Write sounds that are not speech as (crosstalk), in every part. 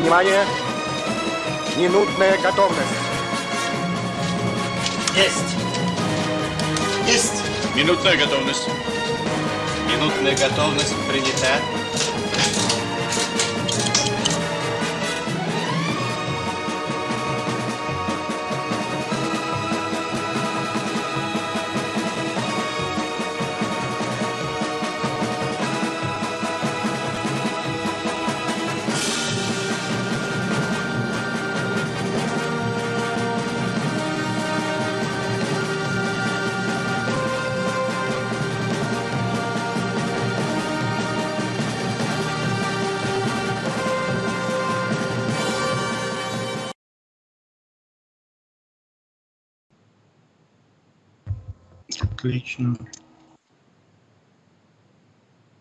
Внимание! Минутная готовность. Есть. Есть. Минутная готовность. Минутная готовность принята. Отлично.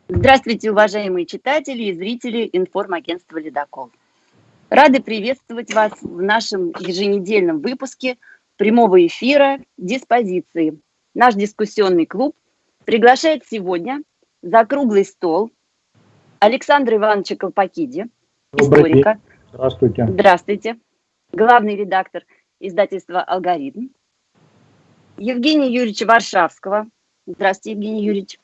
Здравствуйте, уважаемые читатели и зрители информагентства «Ледокол». Рады приветствовать вас в нашем еженедельном выпуске прямого эфира «Диспозиции». Наш дискуссионный клуб приглашает сегодня за круглый стол Александра Ивановича Колпакиди, историка. День. Здравствуйте. Здравствуйте. Главный редактор издательства «Алгоритм». Евгения Юрьевича Варшавского. Здравствуйте, Евгений Юрьевич.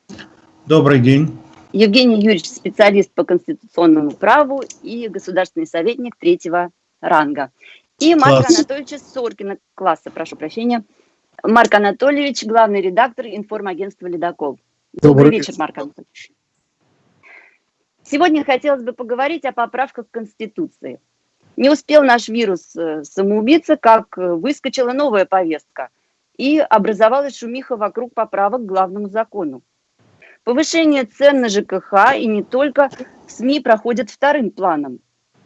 Добрый день. Евгений Юрьевич, специалист по конституционному праву и государственный советник третьего ранга. И Марк Класс. Анатольевич Соркина, класса, прошу прощения. Марк Анатольевич, главный редактор информагентства «Ледокол». Добрый, Добрый вечер, Марк Анатольевич. Сегодня хотелось бы поговорить о поправках к Конституции. Не успел наш вирус э, самоубийца, как э, выскочила новая повестка – и образовалась шумиха вокруг поправок к главному закону. Повышение цен на ЖКХ и не только в СМИ проходят вторым планом.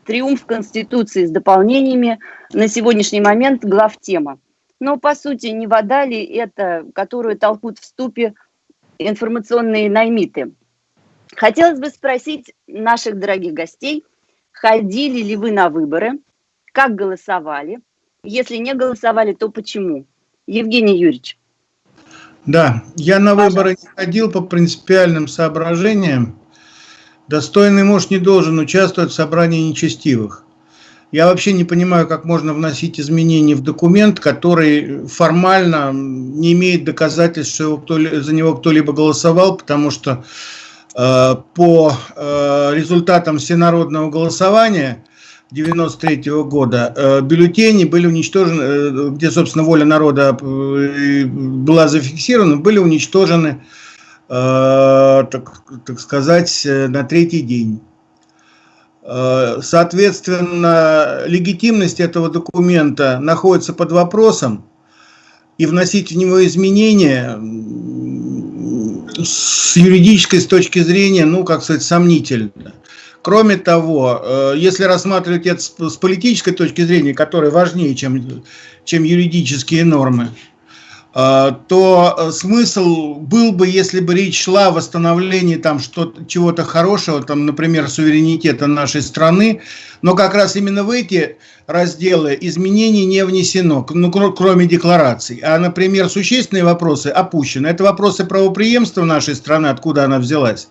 Триумф Конституции с дополнениями на сегодняшний момент главтема. Но, по сути, не вода ли это, которую толкут в ступе информационные наймиты? Хотелось бы спросить наших дорогих гостей, ходили ли вы на выборы, как голосовали, если не голосовали, то почему? Евгений Юрьевич. Да, я на выборы не ходил по принципиальным соображениям. Достойный муж не должен участвовать в собрании нечестивых. Я вообще не понимаю, как можно вносить изменения в документ, который формально не имеет доказательств, что его кто, за него кто-либо голосовал, потому что э, по э, результатам всенародного голосования 93 года э, бюллетени были уничтожены, э, где, собственно, воля народа э, была зафиксирована, были уничтожены, так, так сказать, на третий день. Соответственно, легитимность этого документа находится под вопросом, и вносить в него изменения с юридической с точки зрения, ну, как сказать, сомнительно. Кроме того, э, если рассматривать это с политической точки зрения, которая важнее, чем, чем юридические нормы, э, то э, смысл был бы, если бы речь шла о восстановлении там чего-то хорошего, там, например, суверенитета нашей страны, но как раз именно в эти разделы изменений не внесено, ну, кроме деклараций. А, например, существенные вопросы опущены. Это вопросы правоприемства нашей страны, откуда она взялась.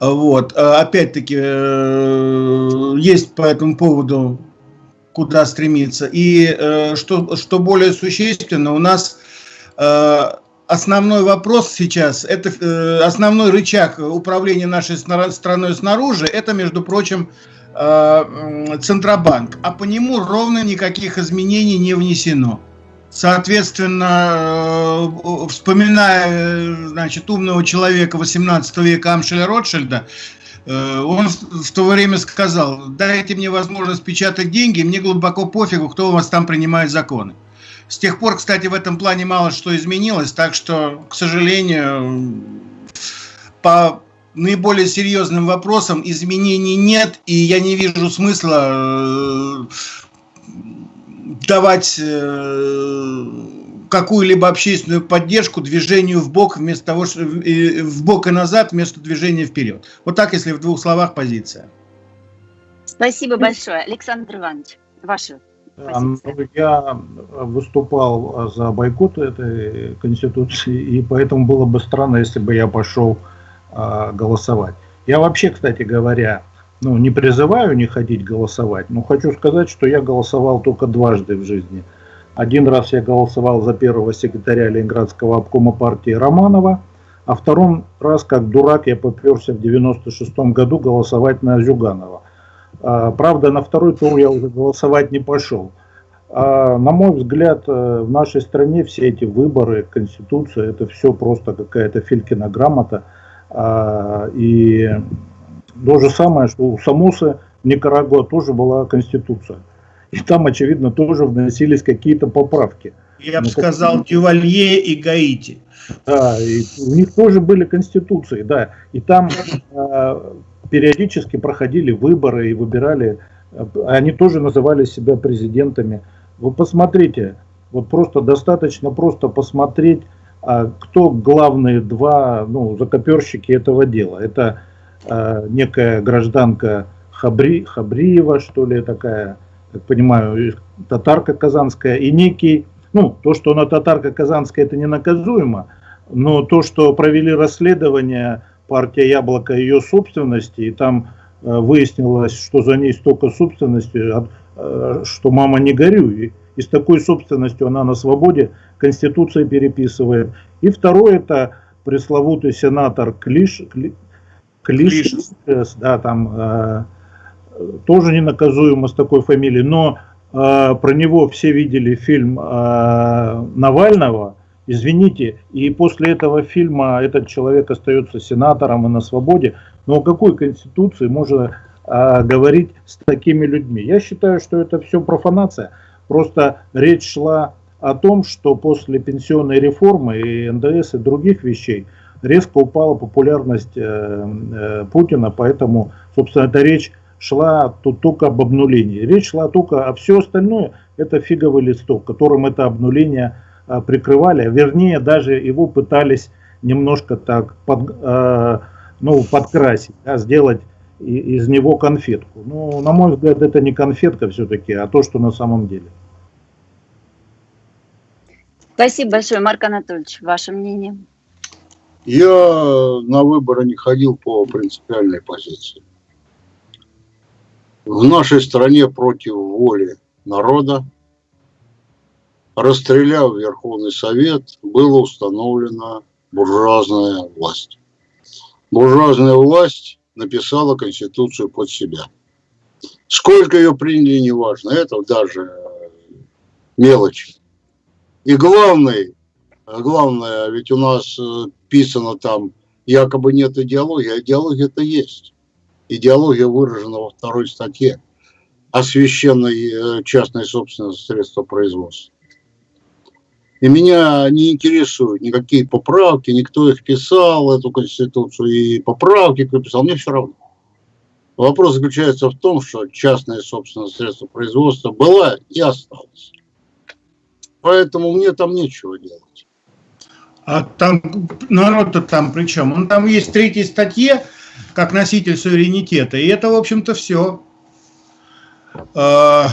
Вот. А опять-таки, э, есть по этому поводу куда стремиться. И э, что, что более существенно, у нас э, основной вопрос сейчас, это основной рычаг управления нашей страной снаружи, это, между прочим, Центробанк. А по нему ровно никаких изменений не внесено. Соответственно, э, вспоминая значит, умного человека 18 века Амшеля Ротшильда, э, он в то время сказал, дайте мне возможность печатать деньги, мне глубоко пофигу, кто у вас там принимает законы. С тех пор, кстати, в этом плане мало что изменилось, так что, к сожалению, по наиболее серьезным вопросам изменений нет, и я не вижу смысла э, давать э, какую-либо общественную поддержку движению в бок вместо того, что в бок и назад вместо движения вперед. Вот так, если в двух словах позиция. Спасибо большое, Александр Иванович. Ваша ну, я выступал за бойкот этой конституции, и поэтому было бы странно, если бы я пошел а, голосовать. Я вообще, кстати говоря, ну, не призываю не ходить голосовать, но хочу сказать, что я голосовал только дважды в жизни. Один раз я голосовал за первого секретаря Ленинградского обкома партии Романова, а втором раз, как дурак, я поперся в 96 году голосовать на Зюганова. А, правда, на второй тур я уже голосовать не пошел. А, на мой взгляд, э, в нашей стране все эти выборы, конституция, это все просто какая-то Филькина грамота. А, и то же самое, что у Самуса в Никарагуа тоже была конституция. И там, очевидно, тоже вносились какие-то поправки. Я бы ну, сказал, как... Дювалье и Гаити. Да, и у них тоже были конституции, да. И там э, периодически проходили выборы и выбирали, э, они тоже называли себя президентами. Вы посмотрите, вот просто достаточно просто посмотреть, а, кто главные два ну, закоперщики этого дела. Это а, некая гражданка Хабри, Хабриева, что ли, такая, как понимаю, татарка казанская, и некий, ну, то, что она татарка казанская, это не наказуемо, но то, что провели расследование партия Яблоко ее собственности, и там э, выяснилось, что за ней столько собственности, э, что мама не горюй. И с такой собственностью она на свободе, Конституция переписывает. И второе, это пресловутый сенатор Клиш, Клиш, Клиш. да, там э, тоже ненаказуемо с такой фамилией, но э, про него все видели фильм э, Навального, извините, и после этого фильма этот человек остается сенатором и на свободе, но о какой конституции можно э, говорить с такими людьми? Я считаю, что это все профанация, просто речь шла о том, что после пенсионной реформы и НДС и других вещей – резко упала популярность э, э, Путина, поэтому, собственно, эта речь шла тут только об обнулении. Речь шла только, а все остальное это фиговый листок, которым это обнуление э, прикрывали, вернее, даже его пытались немножко так под, ну, подкрасить, да, сделать из него конфетку. Ну, на мой взгляд, это не конфетка все-таки, а то, что на самом деле. Спасибо большое, Марк Анатольевич. Ваше мнение? Я на выборы не ходил по принципиальной позиции. В нашей стране против воли народа, расстреляв Верховный Совет, была установлена буржуазная власть. Буржуазная власть написала Конституцию под себя. Сколько ее приняли, неважно, это даже мелочь. И главный главное, ведь у нас э, писано там, якобы нет идеологии, а идеология это есть. Идеология выражена во второй статье о священной э, частной собственности средства производства. И меня не интересуют никакие поправки, никто их писал, эту конституцию, и поправки, кто писал, мне все равно. Вопрос заключается в том, что частная собственность средства производства была и осталась. Поэтому мне там нечего делать. А там народ-то там при чем? Он там есть в третьей статье, как носитель суверенитета, и это, в общем-то, все. А,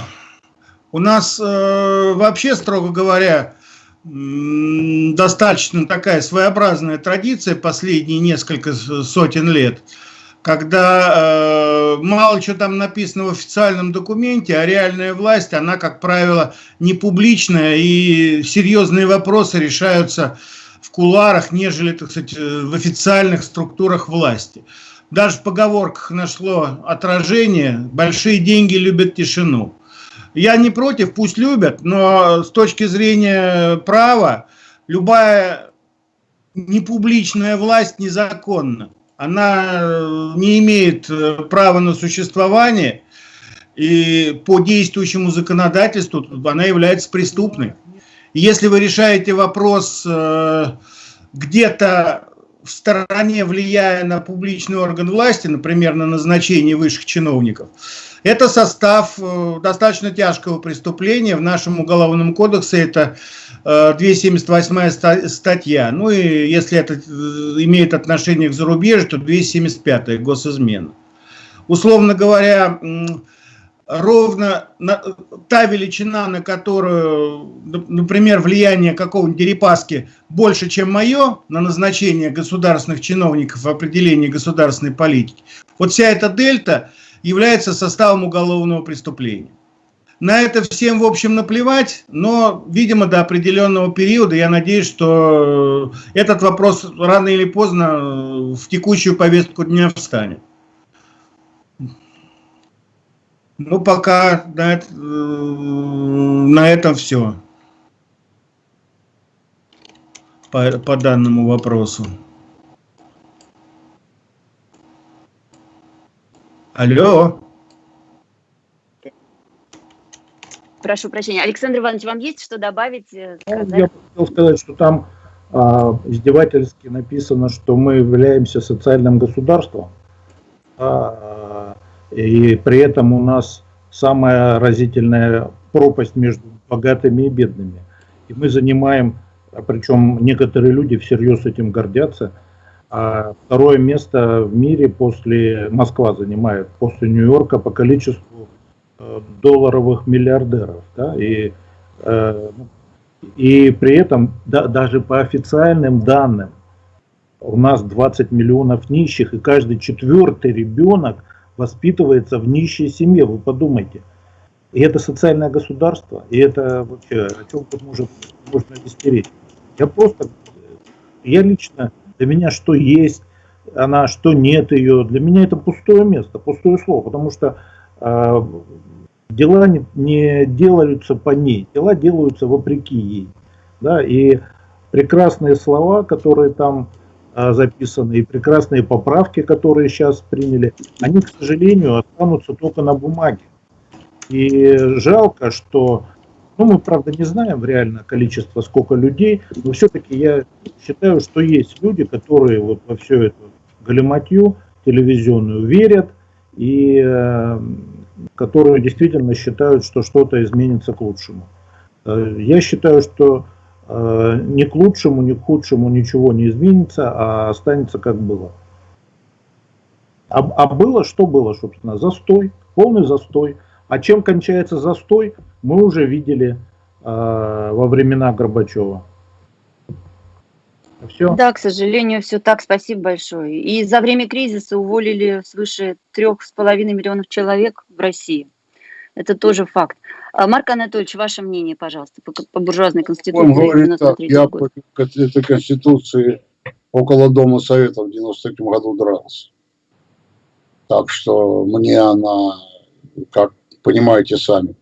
у нас э, вообще, строго говоря, достаточно такая своеобразная традиция последние несколько сотен лет, когда э, мало что там написано в официальном документе, а реальная власть, она, как правило, не публичная, и серьезные вопросы решаются в куларах, нежели, так сказать, э, в официальных структурах власти. Даже в поговорках нашло отражение «большие деньги любят тишину». Я не против, пусть любят, но с точки зрения права любая непубличная власть незаконна. Она э, не имеет э, права на существование, и по действующему законодательству она является преступной. Если вы решаете вопрос э, где-то в стороне, влияя на публичный орган власти, например, на назначение высших чиновников, это состав э, достаточно тяжкого преступления. В нашем уголовном кодексе это 278 э, статья. Ну и если это имеет отношение к зарубежью, то 275 госизмена. Условно говоря, ровно на, та величина, на которую, например, влияние какого-нибудь Дерипаски больше, чем мое на назначение государственных чиновников в определении государственной политики. Вот вся эта дельта, является составом уголовного преступления. На это всем, в общем, наплевать, но, видимо, до определенного периода, я надеюсь, что этот вопрос рано или поздно в текущую повестку дня встанет. Ну, пока на, это, на этом все по, по данному вопросу. Алло. Прошу прощения. Александр Иванович, вам есть что добавить? э, Ну, сказать? Я хотел сказать, что там а, издевательски написано, что мы являемся социальным государством, а, и при этом у нас самая разительная пропасть между богатыми и бедными. И мы занимаем, а причем некоторые люди всерьез этим гордятся, а второе место в мире после Москва занимает, после Нью-Йорка по количеству э, долларовых миллиардеров. Да, и э, и при этом да, даже по официальным данным у нас 20 миллионов нищих, и каждый четвертый ребенок воспитывается в нищей семье, вы подумайте. И это социальное государство, и это вообще, о чем тут можно, можно истереть. Я просто, я лично, для меня что есть она, что нет ее, для меня это пустое место, пустое слово, потому что э, дела не, не делаются по ней, дела делаются вопреки ей. Да, и прекрасные слова, которые там записаны, и прекрасные поправки, которые сейчас приняли, они, к сожалению, останутся только на бумаге. И жалко, что, ну, мы, правда, не знаем реально количество, сколько людей, но все-таки я считаю, что есть люди, которые вот во всю эту галиматью телевизионную верят, и э, которые действительно считают, что что-то изменится к лучшему. Э, Я считаю, что ни к лучшему, ни к худшему ничего не изменится, а останется как было. А, а было, что было, собственно, застой, полный застой. А чем кончается застой, мы уже видели э, во времена Горбачева. Все. Да, к сожалению, все так. Спасибо большое. И за время кризиса уволили свыше трех с половиной миллионов человек в России. Это тоже факт. А, Марк Анатольевич, ваше мнение, пожалуйста, по, по буржуазной Он конституции говорит так, 93 я по этой конституции около Дома Советов в 93 году дрался. Так что мне она, как понимаете сами,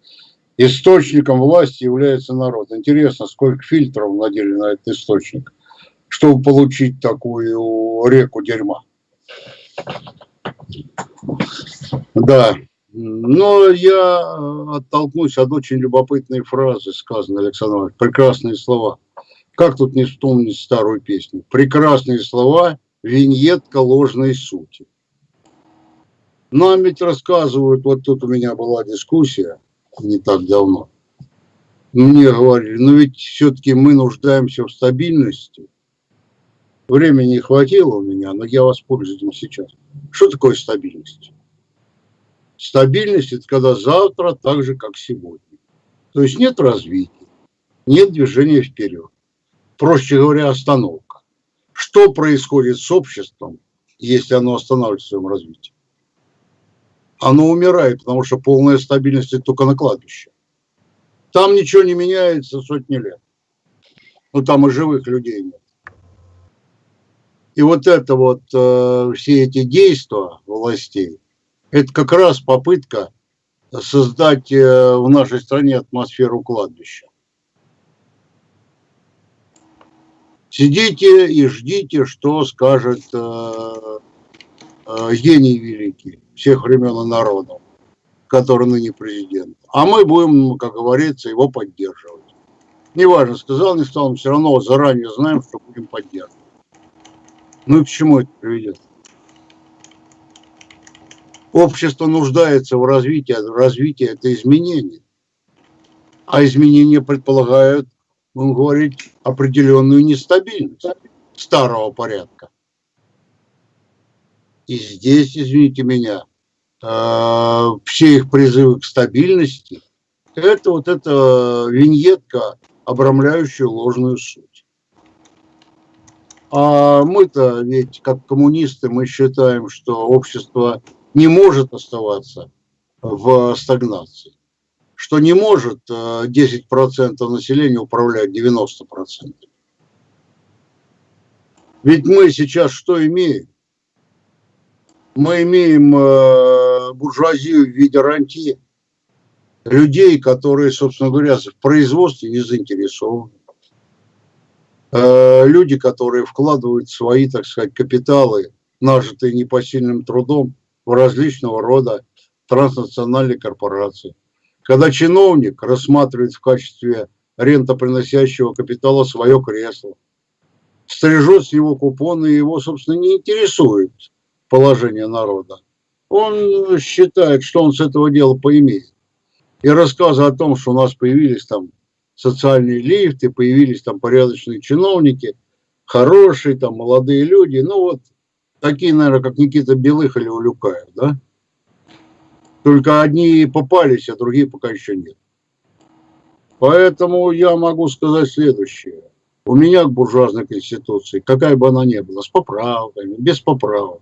источником власти является народ. Интересно, сколько фильтров надели на этот источник, чтобы получить такую реку дерьма. Да. Но я э, оттолкнусь от очень любопытной фразы, сказанной Александром. Прекрасные слова. Как тут не вспомнить старую песню? Прекрасные слова, виньетка ложной сути. Нам ведь рассказывают, вот тут у меня была дискуссия не так давно. Мне говорили, ну ведь все-таки мы нуждаемся в стабильности. Времени не хватило у меня, но я воспользуюсь этим сейчас. Что такое стабильность? Стабильность – это когда завтра так же, как сегодня. То есть нет развития, нет движения вперед. Проще говоря, остановка. Что происходит с обществом, если оно останавливается в своем развитии? Оно умирает, потому что полная стабильность – это только на кладбище. Там ничего не меняется сотни лет. Ну, там и живых людей нет. И вот это вот, э, все эти действия властей, это как раз попытка создать э, в нашей стране атмосферу кладбища. Сидите и ждите, что скажет э, э, гений великий всех времен и народов, который ныне президент. А мы будем, как говорится, его поддерживать. Неважно, сказал, не сказал, мы все равно заранее знаем, что будем поддерживать. Ну и к чему это приведет? Общество нуждается в развитии, а развитие это изменение. А изменения предполагают, будем говорить, определенную нестабильность старого порядка. И здесь, извините меня, э, все их призывы к стабильности, это вот эта виньетка, обрамляющая ложную суть. А мы-то ведь, как коммунисты, мы считаем, что общество не может оставаться в стагнации, что не может э, 10% населения управлять 90%. Ведь мы сейчас что имеем? Мы имеем э, буржуазию в виде рантье, людей, которые, собственно говоря, в производстве не заинтересованы. Э, люди, которые вкладывают свои, так сказать, капиталы, нажитые непосильным трудом, в различного рода транснациональные корпорации. Когда чиновник рассматривает в качестве рентоприносящего капитала свое кресло, стрижет с него купоны, и его, собственно, не интересует положение народа. Он считает, что он с этого дела поимеет. И рассказы о том, что у нас появились там социальные лифты, появились там порядочные чиновники, хорошие там молодые люди, ну вот такие, наверное, как Никита Белых или Улюкаев, да? Только одни попались, а другие пока еще нет. Поэтому я могу сказать следующее. У меня к буржуазной конституции, какая бы она ни была, с поправками, без поправок,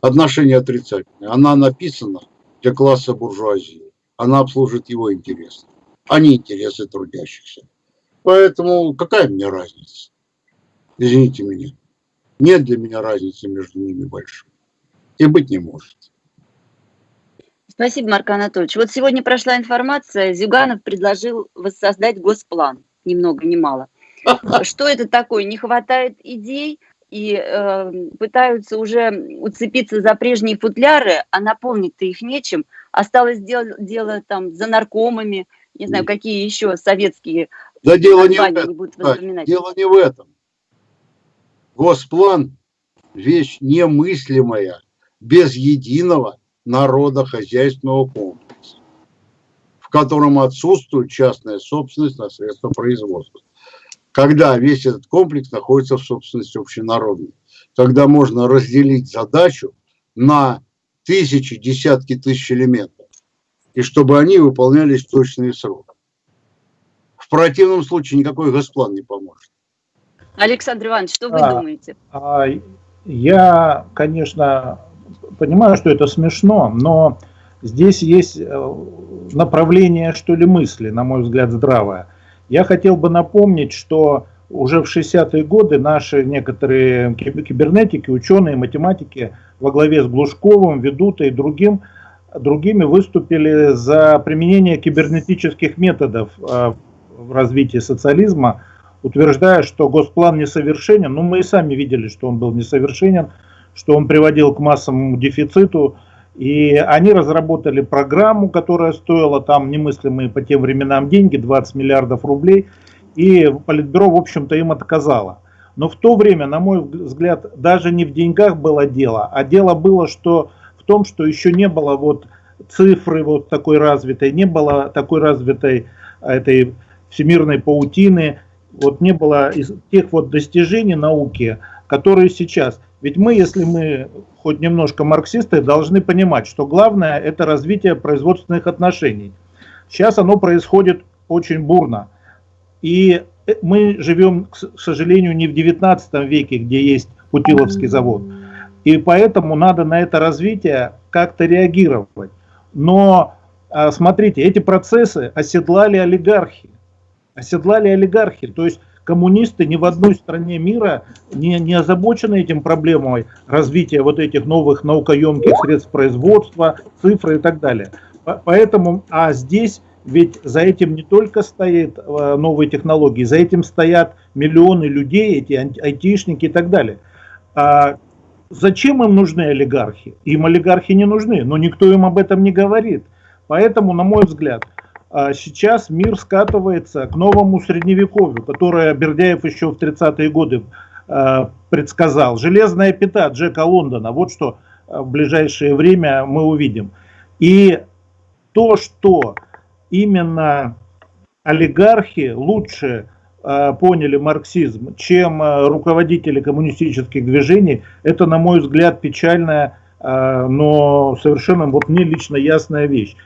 отношение отрицательное. Она написана для класса буржуазии. Она обслужит его интересы, а не интересы трудящихся. Поэтому какая мне разница? Извините меня. Нет для меня разницы между ними большой. И быть не может. Спасибо, Марк Анатольевич. Вот сегодня прошла информация, Зюганов предложил воссоздать госплан, ни много ни мало. (laughs) Что это такое? Не хватает идей, и э, пытаются уже уцепиться за прежние футляры, а наполнить-то их нечем. Осталось дело, дело там за наркомами, не знаю, какие еще советские да дело не в этом. будут вспоминать. Дело не в этом. Госплан – вещь немыслимая, без единого народохозяйственного комплекса, в котором отсутствует частная собственность на средства производства. Когда весь этот комплекс находится в собственности общенародной, когда можно разделить задачу на тысячи, десятки тысяч элементов, и чтобы они выполнялись в точные сроки. В противном случае никакой госплан не поможет. Александр Иванович, что вы а, думаете? А, я, конечно, понимаю, что это смешно, но здесь есть э, направление, что ли, мысли, на мой взгляд, здравое. Я хотел бы напомнить, что уже в 60-е годы наши некоторые кибернетики, ученые, математики во главе с Глушковым, Ведутой и другим, другими выступили за применение кибернетических методов э, в развитии социализма, утверждая, что госплан несовершенен. Ну, мы и сами видели, что он был несовершенен, что он приводил к массовому дефициту. И они разработали программу, которая стоила там немыслимые по тем временам деньги, 20 миллиардов рублей. И Политбюро, в общем-то, им отказало. Но в то время, на мой взгляд, даже не в деньгах было дело, а дело было что в том, что еще не было вот цифры вот такой развитой, не было такой развитой этой всемирной паутины, вот не было тех вот достижений науки, которые сейчас. Ведь мы, если мы хоть немножко марксисты, должны понимать, что главное это развитие производственных отношений. Сейчас оно происходит очень бурно. И э, мы живем, к сожалению, не в 19 веке, где есть Путиловский завод. И поэтому надо на это развитие как-то реагировать. Но а, смотрите, эти процессы оседлали олигархи. Оседлали олигархи. То есть коммунисты ни в одной стране мира не, не озабочены этим проблемой развития вот этих новых наукоемких средств производства, цифры и так далее. Поэтому, а здесь ведь за этим не только стоят э, новые технологии, за этим стоят миллионы людей, эти айтишники и так далее. А зачем им нужны олигархи? Им олигархи не нужны, но никто им об этом не говорит. Поэтому, на мой взгляд, сейчас мир скатывается к новому средневековью, которое Бердяев еще в 30-е годы а, предсказал. Железная пята Джека Лондона, вот что а, в ближайшее время мы увидим. И то, что именно олигархи лучше поняли марксизм, чем руководители коммунистических движений, это, на мой взгляд, печальная, но совершенно вот мне лично ясная вещь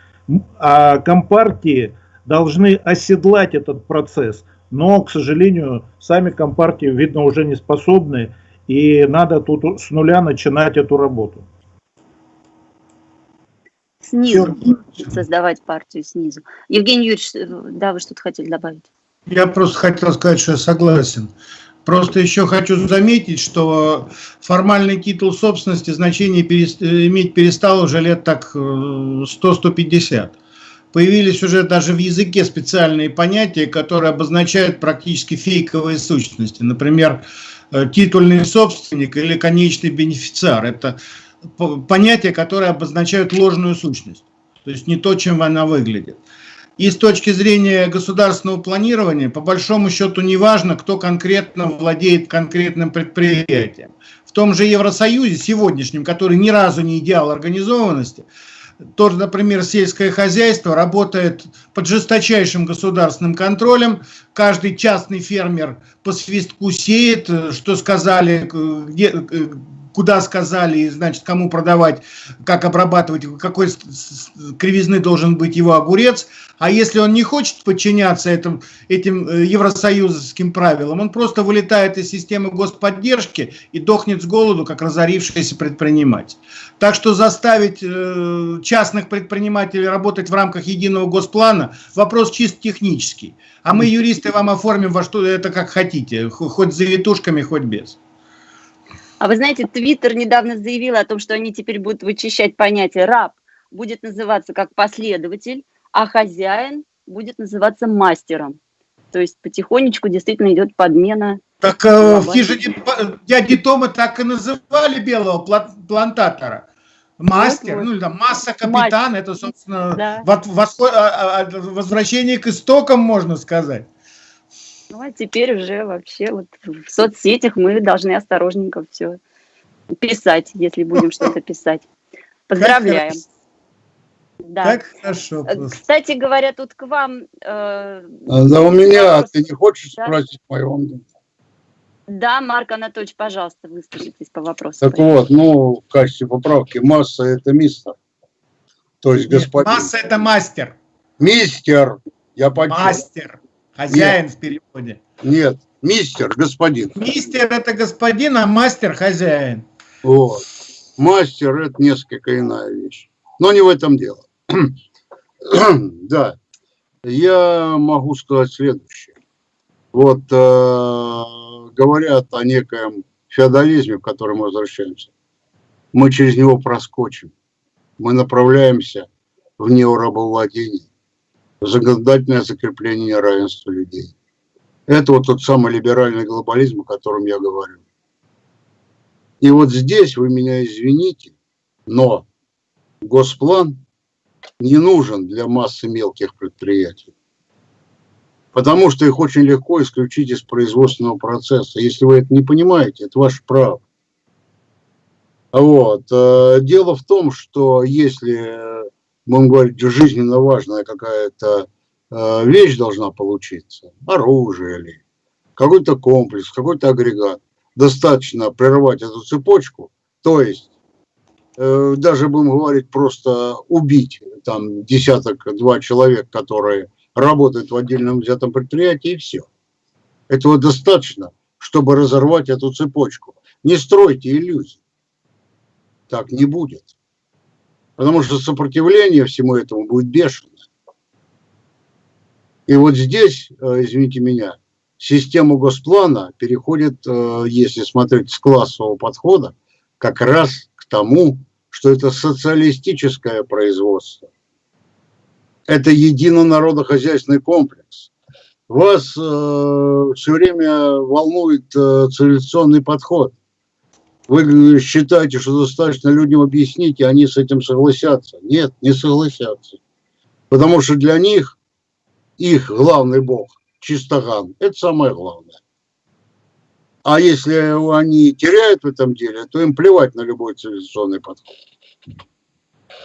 а компартии должны оседлать этот процесс, но, к сожалению, сами компартии, видно, уже не способны, и надо тут с нуля начинать эту работу. снизу, создавать партию снизу. Евгений Юрьевич, э, да, вы что-то хотели добавить? Я просто хотел сказать, что я согласен. Просто еще хочу заметить, что формальный титул собственности значение перест... иметь перестал уже лет так 100-150. Появились уже даже в языке специальные понятия, которые обозначают практически фейковые сущности. Например, э, титульный собственник или конечный бенефициар. Это понятия, которые обозначают ложную сущность. То есть не то, чем она выглядит. И с точки зрения государственного планирования, по большому счету, не важно, кто конкретно владеет конкретным предприятием. В том же Евросоюзе сегодняшнем, который ни разу не идеал организованности, тоже, например, сельское хозяйство работает под жесточайшим государственным контролем. Каждый частный фермер по свистку сеет, что сказали, где, куда сказали, значит, кому продавать, как обрабатывать, какой кривизны должен быть его огурец. А если он не хочет подчиняться этим, этим э, евросоюзским правилам, он просто вылетает из системы господдержки и дохнет с голоду, как разорившийся предприниматель. Так что заставить э, частных предпринимателей работать в рамках единого госплана – вопрос чисто технический. А мы, юристы, вам оформим во что это как хотите, хоть завитушками, хоть без. А вы знаете, Твиттер недавно заявил о том, что они теперь будут вычищать понятие «раб», будет называться как последователь, а хозяин будет называться мастером. То есть потихонечку действительно идет подмена. Так э, в хижине дяди Тома так и называли белого плантатора. Мастер, вот, вот. ну там масса капитан, Мастер. это, собственно, да. восход, а, а, возвращение к истокам, можно сказать. Ну, а теперь уже вообще вот в соцсетях мы должны осторожненько все писать, если будем что-то писать. Поздравляем. Да. Так хорошо. Э, просто. Кстати говоря, тут к вам... Э, да у меня, вопрос. ты не хочешь да? спросить моего мнения? Да, Марк Анатольевич, пожалуйста, выскажитесь по вопросу. Так вот, ну, в качестве поправки, масса – это мистер. То есть Нет, господин. масса – это мастер. Мистер, я почему? Мастер. Хозяин Нет. в переводе. Нет, мистер, господин. Мистер это господин, а мастер хозяин. Вот. Мастер это несколько иная вещь. Но не в этом дело. (clears throat) да, я могу сказать следующее. Вот э, говорят о некоем феодализме, к которому возвращаемся. Мы через него проскочим. Мы направляемся в неорабовладение законодательное закрепление равенства людей. Это вот тот самый либеральный глобализм, о котором я говорю. И вот здесь вы меня извините, но госплан не нужен для массы мелких предприятий. Потому что их очень легко исключить из производственного процесса. Если вы это не понимаете, это ваше право. Вот. Э, дело в том, что если будем говорить, жизненно важная какая-то э, вещь должна получиться, оружие или какой-то комплекс, какой-то агрегат, достаточно прервать эту цепочку, то есть э, даже будем говорить просто убить там десяток-два человек, которые работают в отдельном взятом предприятии, и все. Этого достаточно, чтобы разорвать эту цепочку. Не стройте иллюзий. Так не будет. Потому что сопротивление всему этому будет бешеное. И вот здесь, э, извините меня, система госплана переходит, э, если смотреть с классового подхода, как раз к тому, что это социалистическое производство. Это единонародохозяйственный комплекс. Вас э, все время волнует э, цивилизационный подход – вы считаете, что достаточно людям объяснить, и они с этим согласятся. Нет, не согласятся. Потому что для них их главный бог, чистоган, это самое главное. А если они теряют в этом деле, то им плевать на любой цивилизационный подход.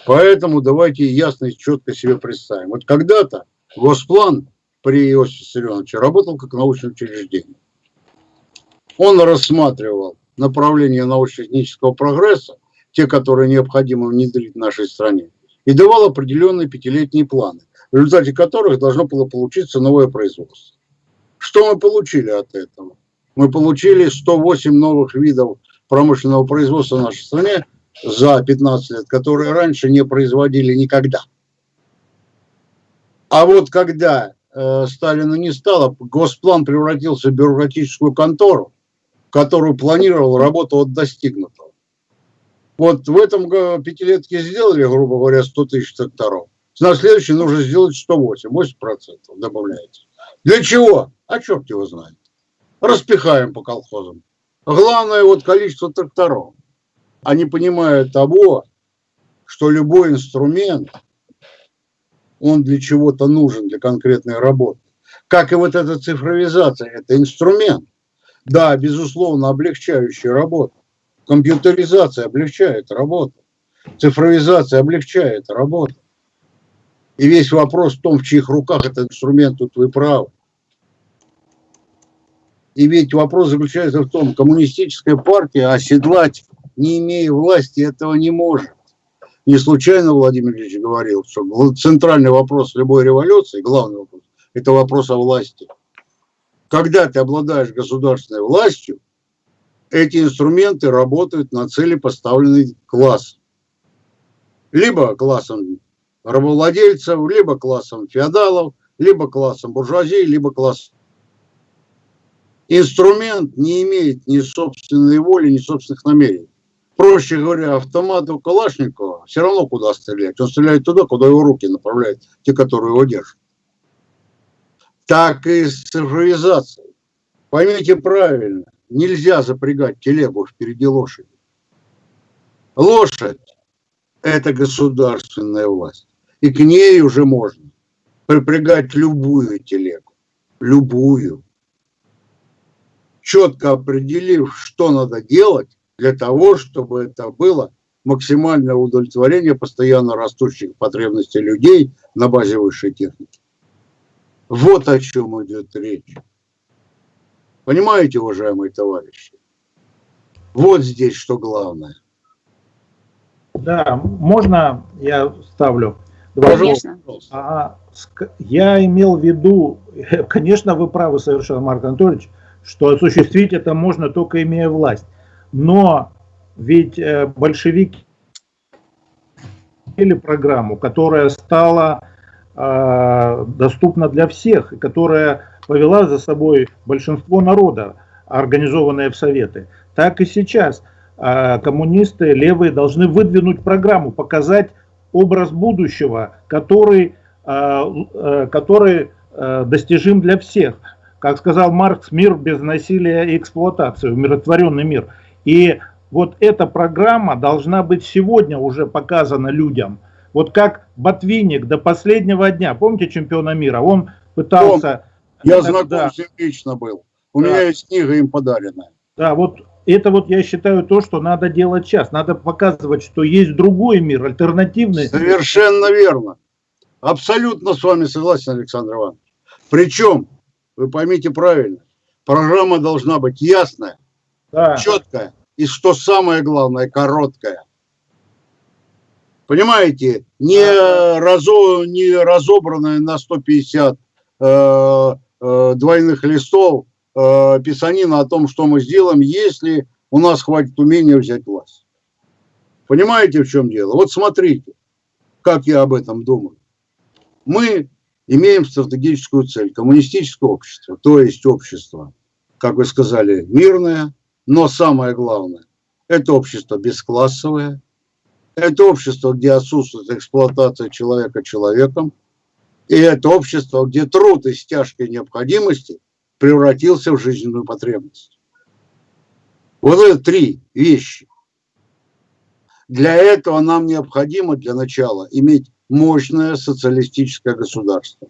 Поэтому давайте ясно и четко себе представим. Вот когда-то Госплан при Иосифе Виссарионовиче работал как научное учреждение. Он рассматривал направления научно-технического прогресса, те, которые необходимо внедрить в нашей стране, и давал определенные пятилетние планы, в результате которых должно было получиться новое производство. Что мы получили от этого? Мы получили 108 новых видов промышленного производства в нашей стране, за 15 лет, которые раньше не производили никогда. А вот когда э, Сталина не стало, Госплан превратился в бюрократическую контору, которую планировал работу от достигнутого. Вот в этом пятилетке сделали, грубо говоря, 100 тысяч тракторов. На следующий нужно сделать 108, 80% добавляется. Для чего? А черт его знает. Распихаем по колхозам. Главное вот количество тракторов. Они понимают того, что любой инструмент, он для чего-то нужен, для конкретной работы. Как и вот эта цифровизация, это инструмент. Да, безусловно, облегчающий работу. Компьютеризация облегчает работу. Цифровизация облегчает работу. И весь вопрос в том, в чьих руках этот инструмент, тут вы правы. И ведь вопрос заключается в том, коммунистическая партия оседлать, не имея власти, этого не может. Не случайно Владимир Ильич говорил, что центральный вопрос любой революции, главный вопрос, это вопрос о власти. Когда ты обладаешь государственной властью, эти инструменты работают на цели, поставленной класс. Либо классом рабовладельцев, либо классом феодалов, либо классом буржуазии, либо классом. Инструмент не имеет ни собственной воли, ни собственных намерений. Проще говоря, автомату Калашникова все равно куда стрелять. Он стреляет туда, куда его руки направляют, те, которые его держат. Так и с цифровизацией. Поймите правильно, нельзя запрягать телегу впереди лошади. Лошадь – это государственная власть. И к ней уже можно припрягать любую телегу. Любую. Четко определив, что надо делать для того, чтобы это было максимальное удовлетворение постоянно растущих потребностей людей на базе высшей техники. Вот о чем идет речь. Понимаете, уважаемые товарищи? Вот здесь что главное. Да, можно я ставлю? Два Конечно. А, ск- я имел в виду, (laughs) конечно, вы правы совершенно, Марк Анатольевич, что осуществить это можно только имея власть. Но ведь э, большевики или программу, которая стала доступна для всех, которая повела за собой большинство народа, организованное в Советы. Так и сейчас э, коммунисты левые должны выдвинуть программу, показать образ будущего, который, э, который достижим для всех. Как сказал Маркс, мир без насилия и эксплуатации, умиротворенный мир. И вот эта программа должна быть сегодня уже показана людям. Вот как Ботвинник до последнего дня, помните чемпиона мира, он пытался... Я Да, знаком да. с ним лично был. У Да. меня есть книга им подаренная. Да, вот это вот я считаю то, что надо делать сейчас. Надо показывать, что есть другой мир, альтернативный. Совершенно верно. Абсолютно с вами согласен, Александр Иванович. Причем, вы поймите правильно, программа должна быть ясная, Да, четкая и, что самое главное, короткая. Понимаете, не, разо, не разобранная на 150 э, э, двойных листов э, писанина о том, что мы сделаем, если у нас хватит умения взять власть. Понимаете, в чем дело? Вот смотрите, как я об этом думаю. Мы имеем стратегическую цель – коммунистическое общество, то есть общество, как вы сказали, мирное, но самое главное – это общество бесклассовое, это общество, где отсутствует эксплуатация человека человеком, и это общество, где труд из тяжкой необходимости превратился в жизненную потребность. Вот это три вещи. Для этого нам необходимо для начала иметь мощное социалистическое государство,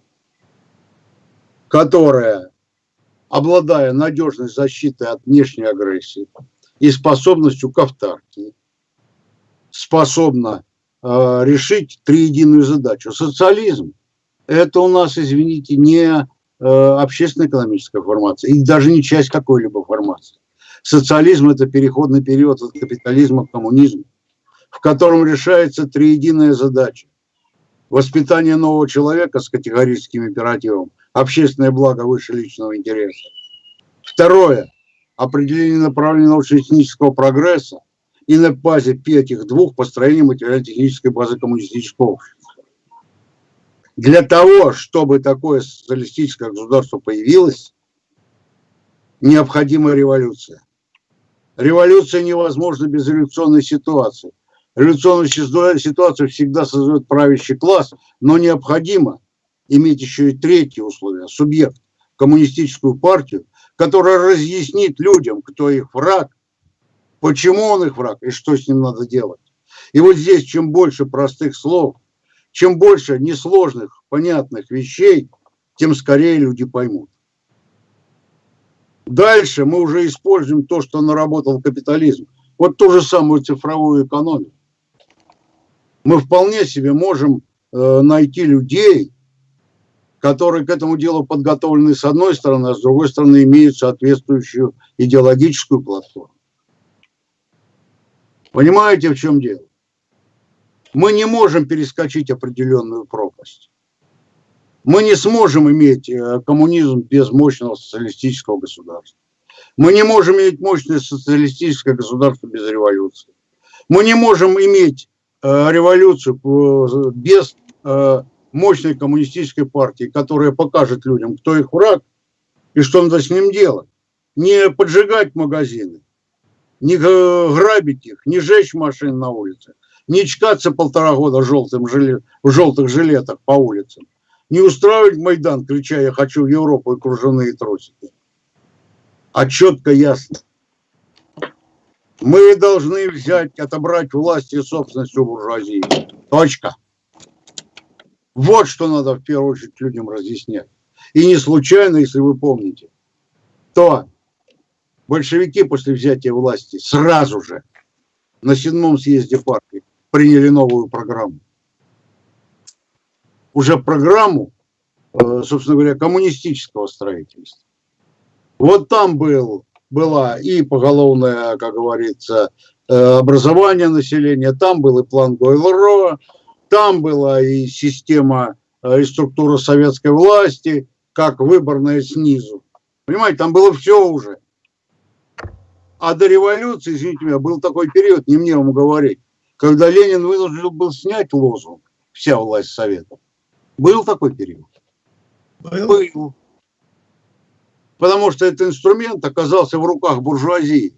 которое, обладая надежной защитой от внешней агрессии и способностью к автаркии, способно э, решить триединую задачу. Социализм – это у нас, извините, не э, общественно-экономическая формация и даже не часть какой-либо формации. Социализм – это переходный период от капитализма к коммунизму, в котором решается триединая задача. Воспитание нового человека с категорическим императивом, общественное благо выше личного интереса. Второе – определение направления научно-технического прогресса и на базе этих двух построения материально-технической базы коммунистического. Для того, чтобы такое социалистическое государство появилось, необходима революция. Революция невозможна без революционной ситуации. Революционную ситуацию всегда создает правящий класс, но необходимо иметь еще и третье условие – субъект, коммунистическую партию, которая разъяснит людям, кто их враг, почему он их враг и что с ним надо делать. И вот здесь чем больше простых слов, чем больше несложных, понятных вещей, тем скорее люди поймут. Дальше мы уже используем то, что наработал капитализм. Вот ту же самую цифровую экономику. Мы вполне себе можем э, найти людей, которые к этому делу подготовлены с одной стороны, а с другой стороны имеют соответствующую идеологическую платформу. Понимаете, в чем дело? Мы не можем перескочить определенную пропасть. Мы не сможем иметь э, коммунизм без мощного социалистического государства. Мы не можем иметь мощное социалистическое государство без революции. Мы не можем иметь э, революцию э, без мощной коммунистической партии, которая покажет людям, кто их враг и что надо с ним делать. Не поджигать магазины, не грабить их, не жечь машин на улице, не чкаться полтора года желтым жилет, в желтых жилетах по улицам, не устраивать Майдан, крича «я хочу в Европу» и кружевные тросики. А четко ясно. Мы должны взять, отобрать власть и собственность у буржуазии. Точка. Вот что надо в первую очередь людям разъяснять. И не случайно, если вы помните, то большевики после взятия власти сразу же на седьмом съезде партии приняли новую программу. Уже программу, э, собственно говоря, коммунистического строительства. Вот там был, была и поголовное, как говорится, э, образование населения, там был и план Гойл-Ро, там была и система, э, и структура советской власти, как выборная снизу. Понимаете, там было все уже. А до революции, извините меня, был такой период, не мне вам говорить, когда Ленин вынужден был снять лозунг «Вся власть Совета». Был такой период? Был. Был. Потому что этот инструмент оказался в руках буржуазии.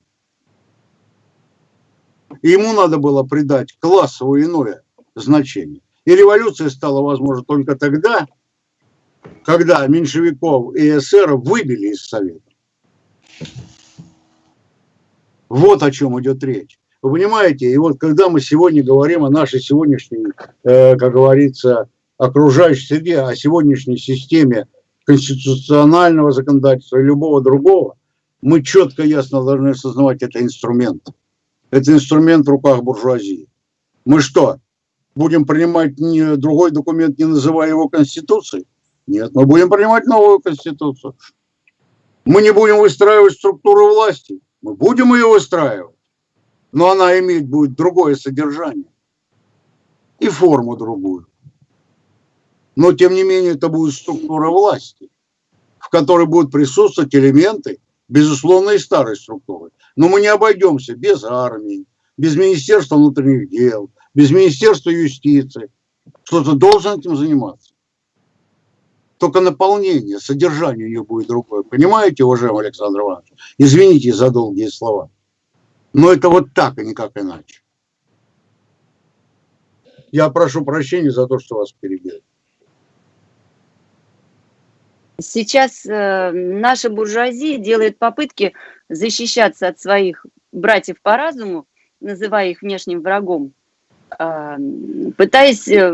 И ему надо было придать классовое иное значение. И революция стала возможна только тогда, когда меньшевиков и эсеров выбили из Совета. Вот о чем идет речь. Вы понимаете, и вот когда мы сегодня говорим о нашей сегодняшней, э, как говорится, окружающей среде, о сегодняшней системе конституционального законодательства и любого другого, мы четко, ясно должны осознавать, это инструмент. Это инструмент в руках буржуазии. Мы что, будем принимать не, другой документ, не называя его Конституцией? Нет, мы будем принимать новую Конституцию. Мы не будем выстраивать структуру власти. Мы будем ее выстраивать. Но она имеет будет другое содержание. И форму другую. Но, тем не менее, это будет структура власти, в которой будут присутствовать элементы, безусловно, и старой структуры. Но мы не обойдемся без армии, без Министерства внутренних дел, без Министерства юстиции. Кто-то должен этим заниматься. Только наполнение, содержание ее будет другое. Понимаете, уважаемый Александр Иванович? Извините за долгие слова. Но это вот так, и никак иначе. Я прошу прощения за то, что вас перебил. Сейчас э, наша буржуазия делает попытки защищаться от своих братьев по разуму, называя их внешним врагом, а, пытаясь э,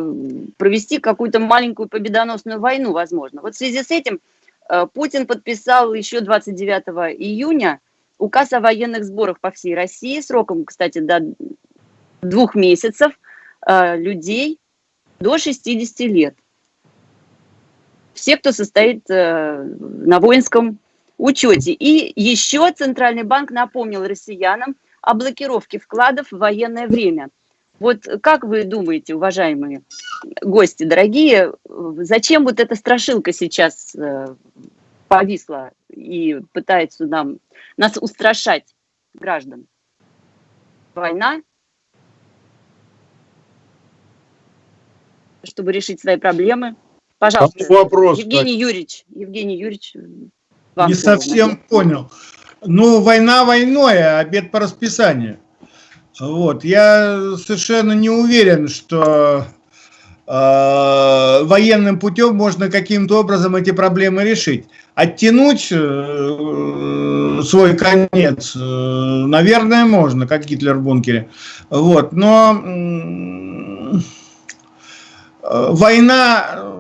провести какую-то маленькую победоносную войну, возможно. Вот в связи с этим э, Путин подписал еще 29 июня указ о военных сборах по всей России, сроком, кстати, до двух месяцев, э, людей до 60 лет. Все, кто состоит на воинском учете. И еще Центральный банк напомнил россиянам о блокировке вкладов в военное время – вот как вы думаете, уважаемые гости, дорогие, зачем вот эта страшилка сейчас э, повисла и пытается нам, нас устрашать, граждан? война, чтобы решить свои проблемы. Пожалуйста, А вопрос, Евгений Юрьевич, Евгений Юрьевич, вам Не слово, совсем понял. Ну, война войной, а обед по расписанию. Вот. Я совершенно не уверен, что э, военным путем можно каким-то образом эти проблемы решить. Оттянуть э, свой конец, э, наверное, можно, как Гитлер в бункере. Вот. Но э, война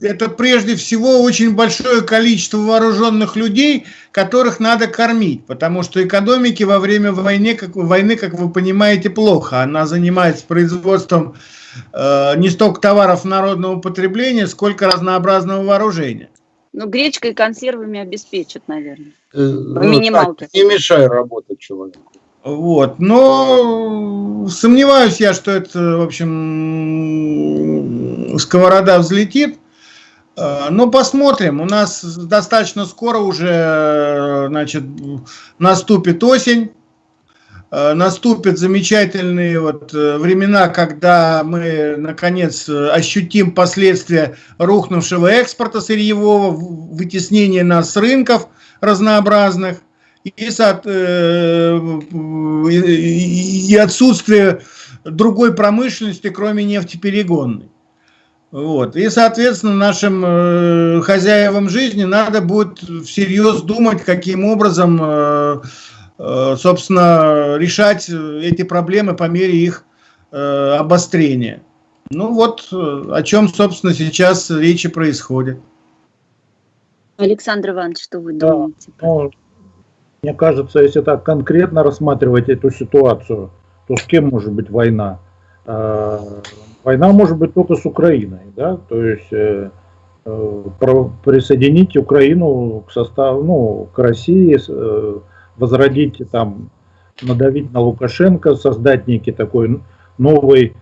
это прежде всего очень большое количество вооруженных людей, которых надо кормить, потому что экономики во время войны, как, войны, как вы понимаете, плохо. Она занимается производством э, не столько товаров народного потребления, сколько разнообразного вооружения. Ну, гречкой и консервами обеспечат, наверное. Э, ну, минималке. так, Не мешай работать человеку. Вот. Но сомневаюсь я, что это, в общем, сковорода взлетит. Э, Но посмотрим. У нас достаточно скоро уже значит, наступит осень. Э, Наступят замечательные вот э, времена, когда мы наконец ощутим последствия рухнувшего экспорта сырьевого, вытеснения нас с рынков разнообразных и- и отсутствие другой промышленности, кроме нефтеперегонной. Вот. И, соответственно, нашим э, хозяевам жизни надо будет всерьез думать, каким образом, э, э, собственно, решать э, эти проблемы по мере их э, обострения. Ну вот, э, о чем, собственно, сейчас речи происходит. Александр Иванович, что вы Да. думаете? Ну, мне кажется, если так конкретно рассматривать эту ситуацию, то с кем может быть война? Война может быть только с Украиной, да, то есть э, э, присоединить Украину к составу, ну, к России, э, возродить там, надавить на Лукашенко, создать некий такой новый